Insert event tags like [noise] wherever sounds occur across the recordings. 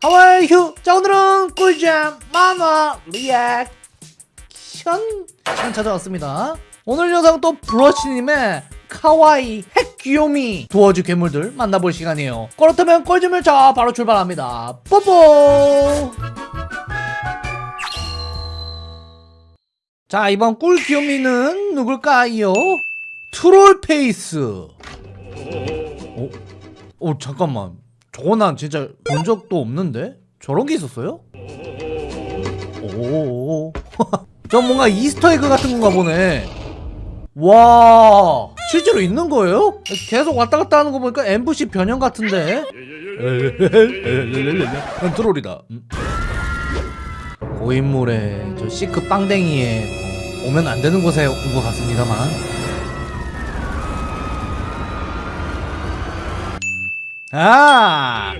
하와이 휴! 자 오늘은 꿀잼 만화 리액션! 시간 찾아왔습니다. 오늘 영상 또 브러쉬님의 かわいい 핵 귀요미 Doors 괴물들 만나볼 시간이에요. 그렇다면 꿀잼을 자 바로 출발합니다. 뽀뽀! 자 이번 꿀 귀요미는 누굴까요? 트롤페이스. 어? 어 잠깐만 저거 난 진짜 본 적도 없는데? 저런 게 있었어요? 오. 저 [laughs] 뭔가 Easter egg 같은 건가 보네. 와. 실제로 있는 거예요? 계속 왔다 갔다 하는 거 보니까 NPC 변형 같은데? 난 트롤이다. 음. 고인물에 저 Seek 빵댕이에 오면 안 되는 곳에 온 것 같습니다만. 아!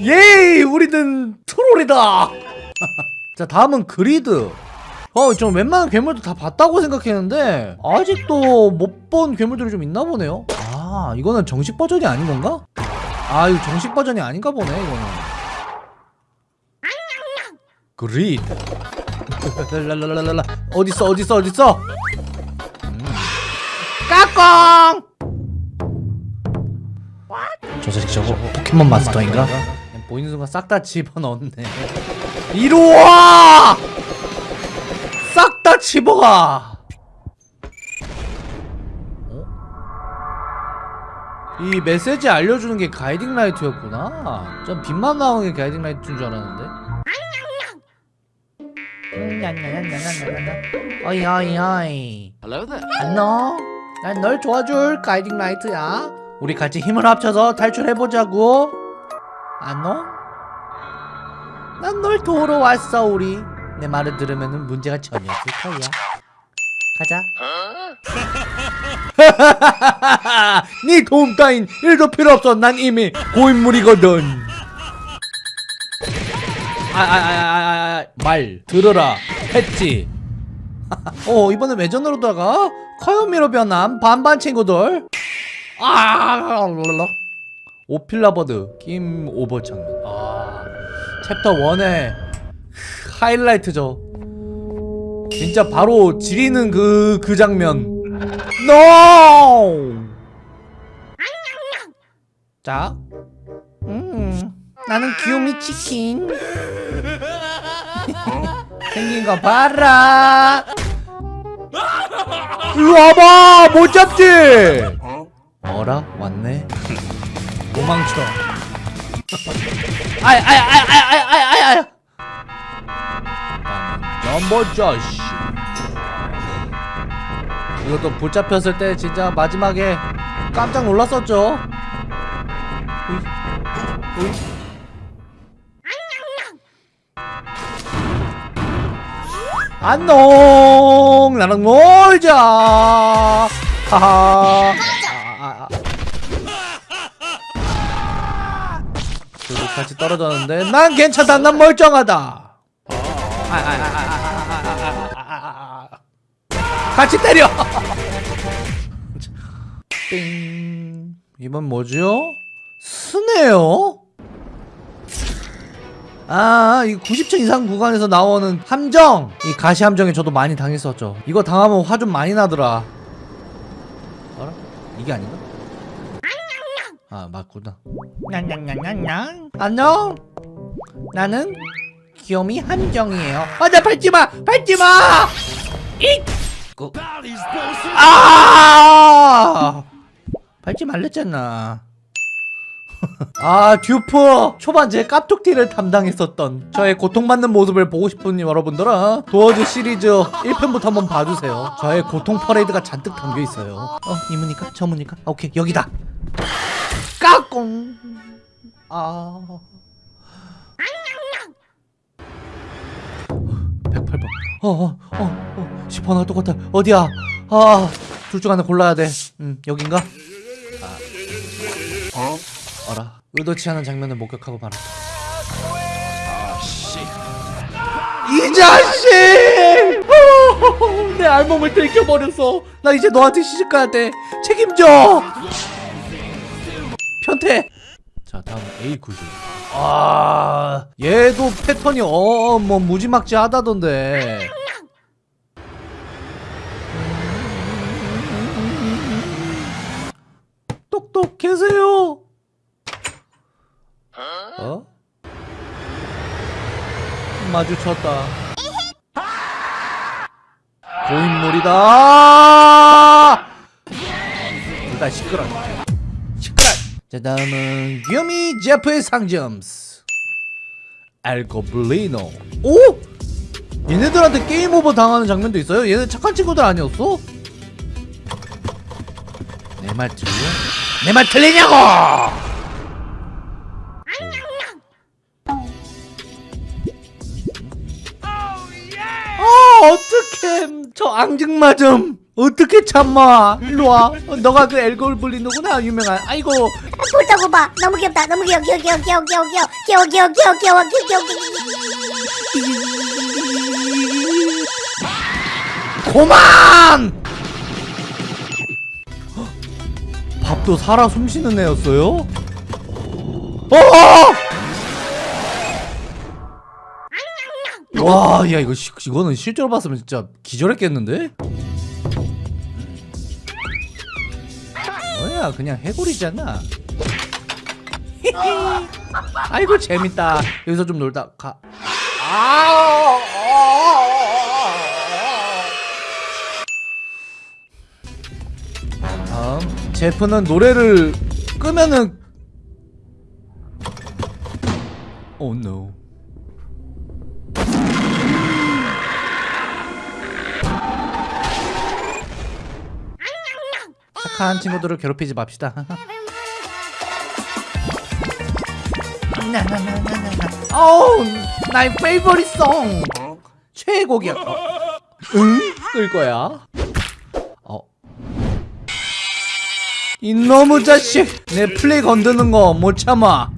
예이! 우리는 트롤이다! [laughs] 자, 다음은 그리드. 어, 좀 웬만한 괴물도 다 봤다고 생각했는데, 아직도 못 본 괴물들이 좀 있나 보네요? 아, 이거는 정식 버전이 아닌 건가? 아, 이거 정식 버전이 아닌가 보네, 이거는. 그리드. [laughs] 랄랄랄랄랄라. 어딨어, 어딨어, 어딨어? 음. 까꿍! 저 자식 저거 포켓몬 마스터인가? 보이는 순간 싹 다 집어넣네. [laughs] 이리와! 싹 다 집어가! 어? 이 메시지 알려주는 게 Guiding Light였구나. 전 빛만 나오는 게 Guiding Light인 줄 알았는데. 어이 어이 어이. 안녕. 난 널 도와줄 가이딩 라이트야 우리 같이 힘을 합쳐서 탈출해보자고. 안녕? 난널 도우러 왔어 우리. 내 말을 들으면 문제가 전혀 없을 거야 가자. [laughs] 네 도움 따윈 1도 필요 없어. 난 이미 고인물이거든. 아아아아아 말 들어라. 했지? [laughs] 어 이번엔 외전으로 다가? 커요미로 변한 반반 친구들 아, 랄랄라. 오필라버드 게임 오버 장면. 아, 챕터 1의 하이라이트죠. 진짜 바로 지리는 그, 그 장면. NO! 자. 음, 나는 귀요미 치킨. [laughs] 생긴 거 봐라. 일로 와봐! 못 잡지! 어라? 왔네? 도망쳐 아이 아이 아이 아이 아이 아이 아이 넘버 저씨 이것도 붙잡혔을 때 진짜 마지막에 깜짝 놀랐었죠. 안녕 나랑 놀자 하하 둘이 같이 떨어졌는데 난 괜찮다 난 멀쩡하다 같이 때려 띵 이번 뭐죠? 스네요? 아, 이 90층 이상 구간에서 나오는 함정! 이 가시 함정에 저도 많이 당했었죠. 이거 당하면 화 좀 많이 나더라. 이게 아닌가? 아 맞구나. 냥냥냥냥냥. 안녕! 나는 귀요미 함정이에요. 아나 밟지마! 밟지마! 잇! 아! 밟지 말랬잖아 [laughs] 아 듀프 초반제 깝툭티를 담당했었던 저의 고통받는 모습을 보고 싶은 여러분들은 도어즈 시리즈 1편부터 한번 봐주세요. 저의 고통 퍼레이드가 잔뜩 담겨있어요. 어 이 문이까? 저 문이까? 아, 오케이 여기다! 까꿍! 아. 108번. 어어어 어, 어, 10번 나 똑같아. 어디야? 아둘 중 하나 골라야 돼 음 여긴가? 아. 어? 어라. 의도치 않은 장면을 목격하고 말았다. 이 자식! 내 알몸을 들켜버렸어 나 이제 너한테 시집가야 돼. 책임져! 편태! 자 다음 A 구조. 아 얘도 패턴이 어 뭐 무지막지하다던데. 똑똑 계세요 어? 마주쳤다 고인물이다 일단 시끄러 시끄러 자 다음은 귀요미 제프의 상점스 알고블리노 오? 얘네들한테 게임 오버 당하는 장면도 있어요? 얘네 착한 친구들 아니었어? 내 말 틀려? 내 말 틀리냐고! 앙증맞음 어떻게 참아 일로와 어, 너가 그 엘골블리노구나 유명한 아이고 보자고 봐. 너무 귀엽다. 너무 귀여워. 귀여워. 귀여워. 귀여워. 귀여워. 귀여워. 귀여워. 귀여워. 귀여워. 귀여워. 귀여워. 고만 헉, 밥도 살아 숨쉬는 애였어요? 어! 와, 야 이거 시, 이거는 실제로 봤으면 진짜 기절했겠는데? 뭐야, 그냥 해골이잖아. [laughs] 아이고 재밌다. 여기서 좀 놀다 가. 아! 다음 제프는 노래를 끄면은 Oh no. 착한 친구들을 괴롭히지 맙시다. [laughs] 어우, 나의 favorite song. 최애곡이야. 어. 응? 끌 거야. 어. 이놈의 자식! 내 플레이 건드는 거 못 참아.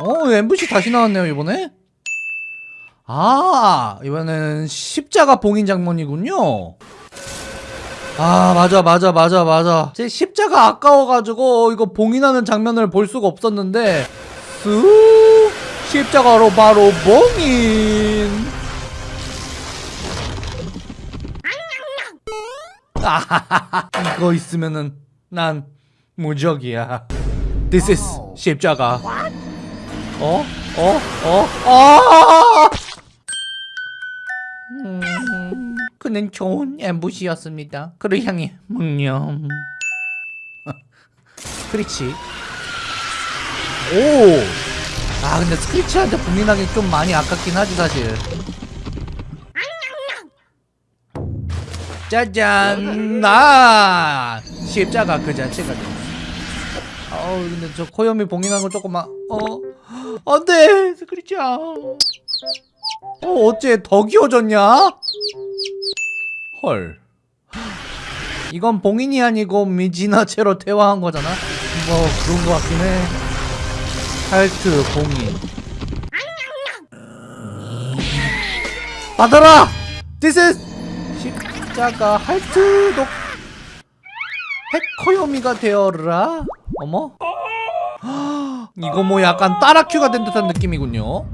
어, MVC 다시 나왔네요 이번에. 아, 이번에는 십자가 봉인 장면이군요. 아 맞아 맞아 맞아 맞아 제 십자가 아까워가지고 이거 봉인하는 장면을 볼 수가 없었는데 쑥 십자가로 바로 봉인 아하하하 이거 있으면은 난 무적이야 This is 십자가 어? 어? 어? 아! 그는 좋은 엠부시였습니다. 그를 향해 묵념. [laughs] 스크리치. 오. 아 근데 스크리치한테 봉인하기 좀 많이 아깝긴 하지 사실. 짜잔 나 십자가 그 자체가 돼. 어우 근데 저 코염이 봉인한 거 조금 막 어. 안돼 스크리치야. 어 어째 더 귀여워졌냐? 헐. 이건 봉인이 아니고 미지나체로 대화한 거잖아? 뭐 그런 거 같긴 해. 할트 봉인. 받아라! This is 십자가 할트 독 해커요미가 되어라? 어머? [gasps] 이거 뭐 약간 따라큐가 된 듯한 느낌이군요